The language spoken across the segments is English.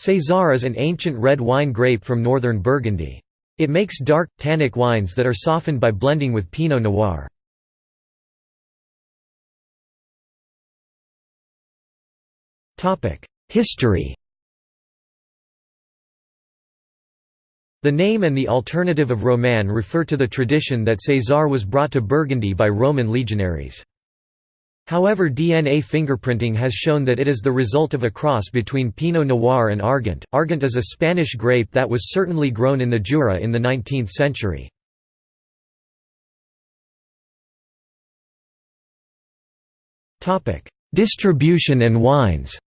César is an ancient red wine grape from northern Burgundy. It makes dark, tannic wines that are softened by blending with Pinot Noir. History The name and the alternative of Roman refer to the tradition that César was brought to Burgundy by Roman legionaries. However DNA fingerprinting has shown that it is the result of a cross between Pinot Noir and Argant. Argant is a Spanish grape that was certainly grown in the Jura in the 19th century. Distribution and wines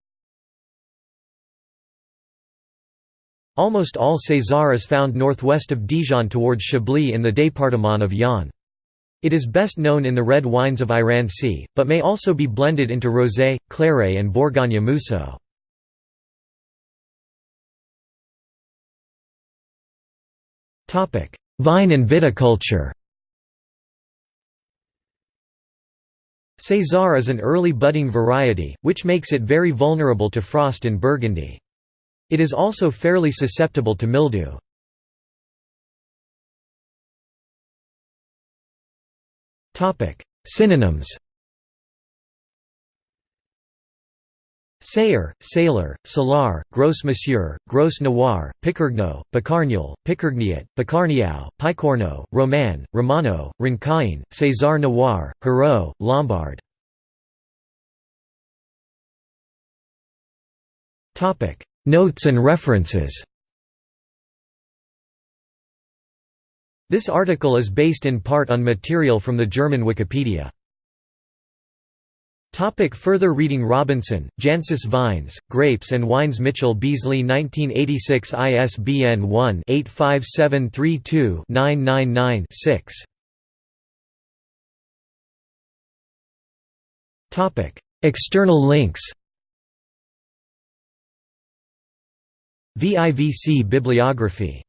Almost all César is found northwest of Dijon towards Chablis in the département of Yonne. It is best known in the red wines of Iran Sea, but may also be blended into rosé, claret and Bourgogne Mousseux. Vine and viticulture César is an early budding variety, which makes it very vulnerable to frost in Burgundy. It is also fairly susceptible to mildew. Synonyms. Sayer, Sailor, Salar, Gros Monsieur, Gros Noir, Picargno, Picargnol, Picargniat, Picarniao, Picorno, Roman, Romano, Rincain, César Noir, Hérault, Lombard. Notes and references This article is based in part on material from the German Wikipedia. Topic further reading Robinson, Jancis Vines, Grapes and Wines Mitchell Beazley 1986 ISBN 1-85732-999-6 External links. VIVC bibliography